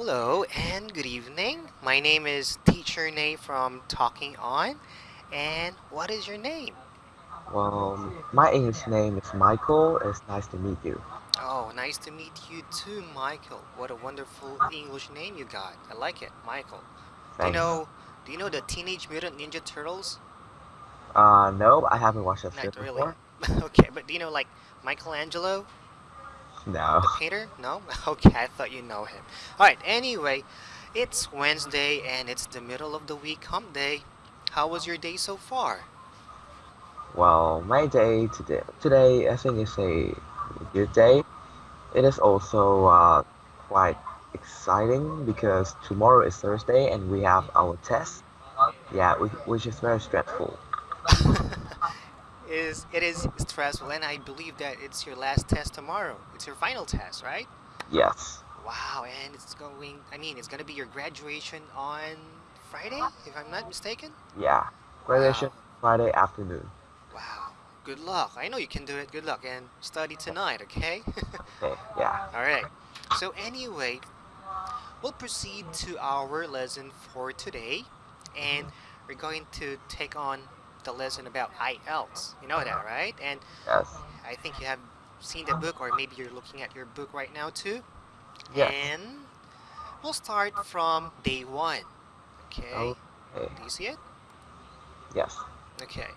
Hello and good evening. My name is Teacher Nay from Talking On. And what is your name? Well, my English name is Michael. It's nice to meet you. Oh, nice to meet you too, Michael. What a wonderful English name you got. I like it, Michael. Do you Thanks. know do you know the Teenage Mutant Ninja Turtles? Uh, no, I haven't watched that Not film really. before. okay, but do you know like Michelangelo, No. the painter? No? Okay, I thought you know him. Alright, anyway, it's Wednesday and it's the middle of the week, hump day. How was your day so far? Well, my day today, today I think is a good day. It is also uh, quite exciting because tomorrow is Thursday and we have our test. Yeah, which, which is very stressful. Is it is stressful and I believe that it's your last test tomorrow. It's your final test, right? Yes. Wow, and it's going I mean it's gonna be your graduation on Friday, if I'm not mistaken? Yeah. Wow. Graduation Friday afternoon. Wow. Good luck. I know you can do it. Good luck and study tonight, okay? Okay. Yeah. Alright. So anyway, we'll proceed to our lesson for today and mm-hmm. we're going to take on the lesson about IELTS. You know that, right? And Yes. I think you have seen the book, or maybe you're looking at your book right now too. Yes. And we'll start from day one. Okay. Okay. Do you see it? Yes. Okay.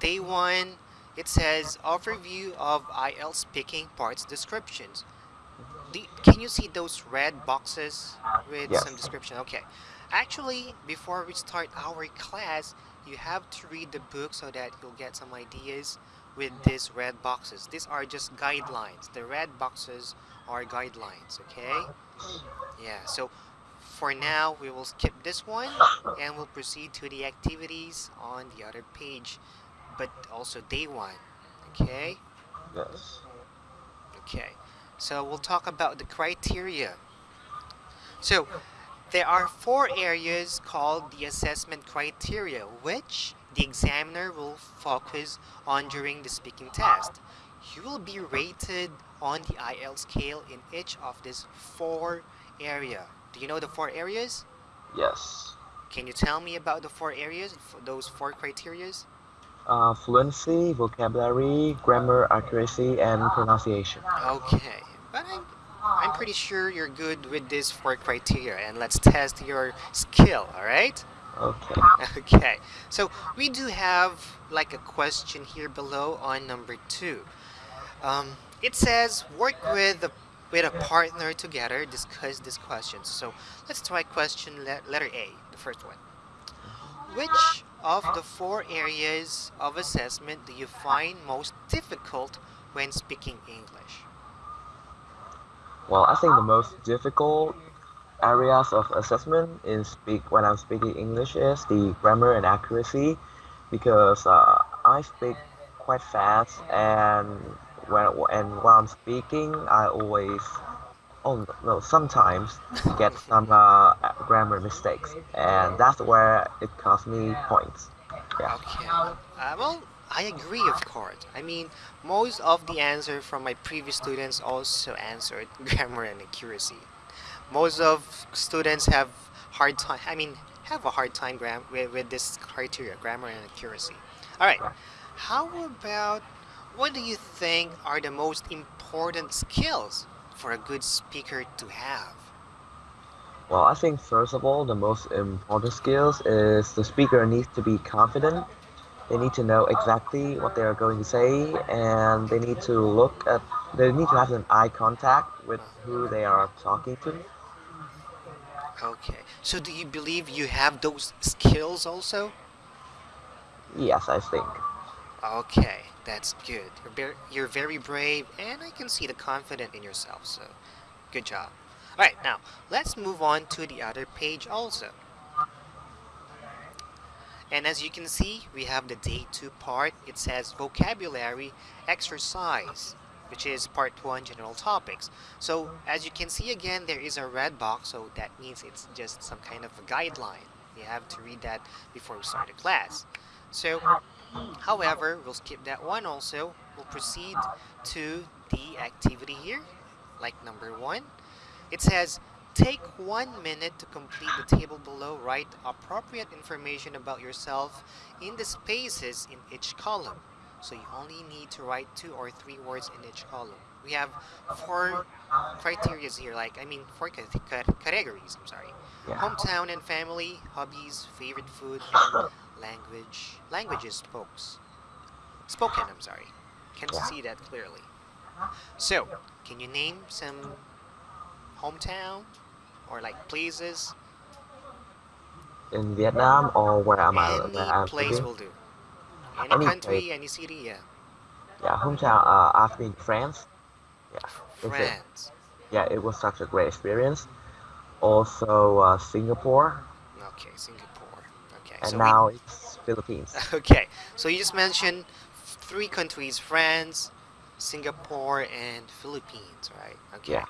Day one, it says overview of IELTS speaking parts descriptions. Do, can you see those red boxes with Yes. some description? Okay. Actually, before we start our class, you have to read the book so that you'll get some ideas with these red boxes. These are just guidelines. The red boxes are guidelines, okay? Yeah, so for now, we will skip this one and we'll proceed to the activities on the other page, but also day one, okay? Yes. Okay, so we'll talk about the criteria. So, there are four areas called the assessment criteria, which the examiner will focus on during the speaking test. You will be rated on the IL scale in each of these four area. Do you know the four areas? Yes. Can you tell me about the four areas, those four criterias? Uh, fluency, vocabulary, grammar accuracy, and pronunciation. Okay, but I'm I'm pretty sure you're good with these four criteria, and let's test your skill. All right? Okay. Okay. So we do have like a question here below on number two. Um, it says work with a with a partner together, discuss these questions. So let's try question le- letter A, the first one. Which of the four areas of assessment do you find most difficult when speaking English? Well, I think the most difficult areas of assessment in speak when I'm speaking English is the grammar and accuracy because uh, I speak quite fast and when and while I'm speaking I always oh no sometimes get some uh, grammar mistakes and that's where it costs me points. Yeah. Okay. Uh, well, I agree, of course. I mean, most of the answer from my previous students also answered grammar and accuracy. Most of students have hard time. I mean, have a hard time gram- with, with this criteria, grammar and accuracy. All right. How about what do you think are the most important skills for a good speaker to have? Well, I think first of all, the most important skills is the speaker needs to be confident. They need to know exactly what they are going to say, and they need to look at. They need to have an eye contact with who they are talking to. Okay. So do you believe you have those skills also? Yes, I think. Okay, that's good. You're very, you're very brave, and I can see the confidence in yourself, so good job. Alright, now, let's move on to the other page also. And as you can see, we have the day 2 part. It says vocabulary exercise, which is part 1 general topics. So, as you can see again, there is a red box, so that means it's just some kind of a guideline. You have to read that before we start the class. So, However, we'll skip that one also. We'll proceed to the activity here, like number one. It says Take one minute to complete the table below. Write appropriate information about yourself in the spaces in each column. So you only need to write two or three words in each column. We have four criteria here, like, I mean, four categories, I'm sorry. Yeah. Hometown and family, hobbies, favorite food, and language. Languages spokes. Spoken, I'm sorry. Can Yeah. see that clearly. So, can you name some hometown or like places? In Vietnam or where am I? Any Where place will do. Any Any country, place. any city, yeah. Yeah, hometown. Uh, I've been France. Yeah, that's it. France. Yeah, it was such a great experience. Also, uh, Singapore, Okay, Singapore. Okay, and so now it's Philippines. okay, so you just mentioned three countries: France, Singapore, and Philippines, right? Okay. Yeah.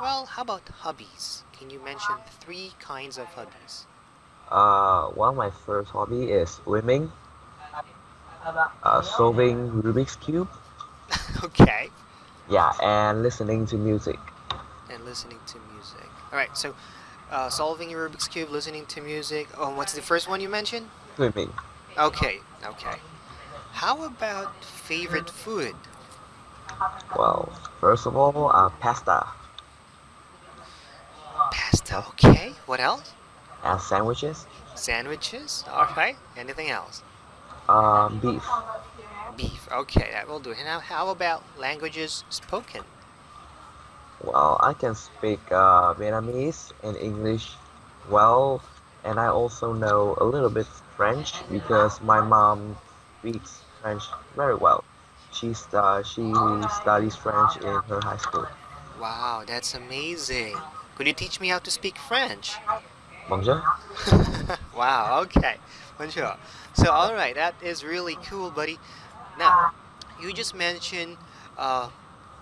Well, how about hobbies? Can you mention three kinds of hobbies? Uh, one of my first hobby is swimming, uh, solving Rubik's cube. okay, Yeah, and listening to music. and listening to music. All right, so uh, solving your Rubik's cube, listening to music. Oh, what's the first one you mentioned? Swimming. Okay, okay. How about favorite food? Well, first of all, uh, pasta Pasta. Okay. What else? and sandwiches. Sandwiches. All right. Anything else? Um, beef. Beef. Okay, that will do. And now, how about languages spoken? Well, I can speak uh, Vietnamese and English well, and I also know a little bit French because my mom speaks French very well. She's uh, she studies French in her high school. Wow, that's amazing. Could you teach me how to speak French? Bonjour. wow. Okay. Bonjour. So, all right, that is really cool, buddy. Now, you just mentioned uh,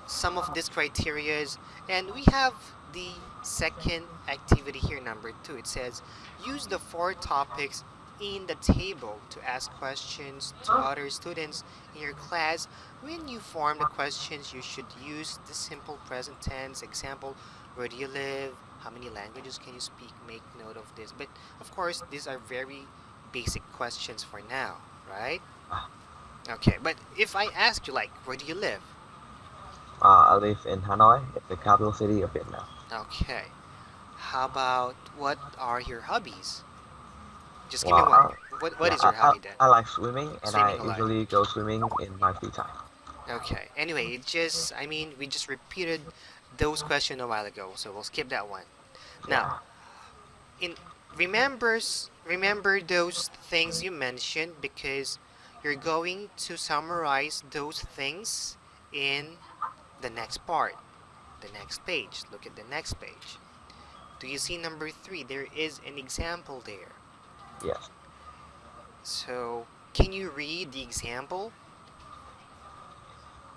some of these criterias, and we have the second activity here, number two. It says use the four topics in the table to ask questions to other students in your class. When you form the questions, you should use the simple present tense. Example: Where do you live? How many languages can you speak? Make note of this. But of course, these are very basic questions for now, right? Okay, but if I ask you, like, where do you live? Uh, I live in Hanoi, it's the capital city of Vietnam. Okay. How about what are your hobbies? Just give Well, me one. I- What, what Yeah, is your I, hobby I, then? I like swimming, and Swimming I usually go swimming in my free time. Okay. Anyway, it just, I mean, we just repeated those questions a while ago, so we'll skip that one. Now, in remembers remember those things you mentioned because you're going to summarize those things in the next part, the next page. Look at the next page. Do you see number three? There is an example there. Yes. So, can you read the example?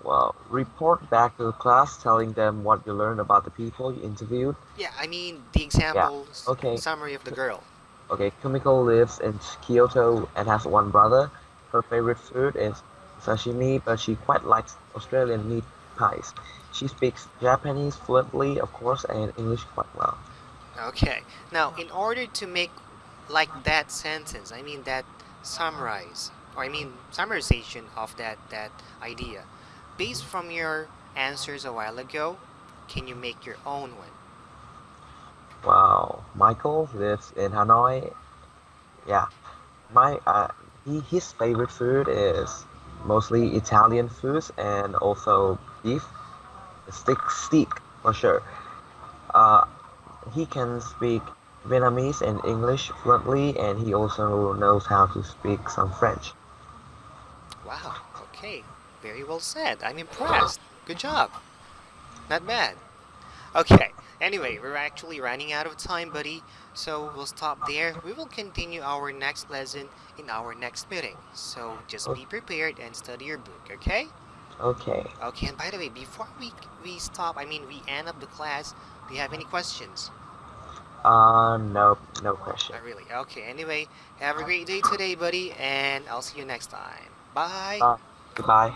Well, report back to the class telling them what you learned about the people you interviewed. Yeah, I mean the example s- okay. summary of the girl. Okay, Kumiko lives in Kyoto and has one brother. Her favorite food is sashimi, but she quite likes Australian meat pies. She speaks Japanese fluently, of course, and English quite well. Okay. Now, in order to make like that sentence, I mean that summarize, or I mean summarization of that that idea, based from your answers a while ago, can you make your own one? Wow, Michael lives in Hanoi. Yeah, my uh, he, his favorite food is mostly Italian foods and also beef, steak, steak for sure. Uh, he can speak Vietnamese and English fluently, and he also knows how to speak some French. Wow. Okay. Very well said. I'm impressed. Good job. Not bad. Okay. Anyway, we're actually running out of time, buddy. So we'll stop there. We will continue our next lesson in our next meeting. So just be prepared and study your book, okay? Okay. Okay, and by the way, before we we stop, I mean we end up the class, do you have any questions? Uh, no, no question. Not really. Okay, anyway, have a great day today, buddy, and I'll see you next time. Bye. Uh, goodbye.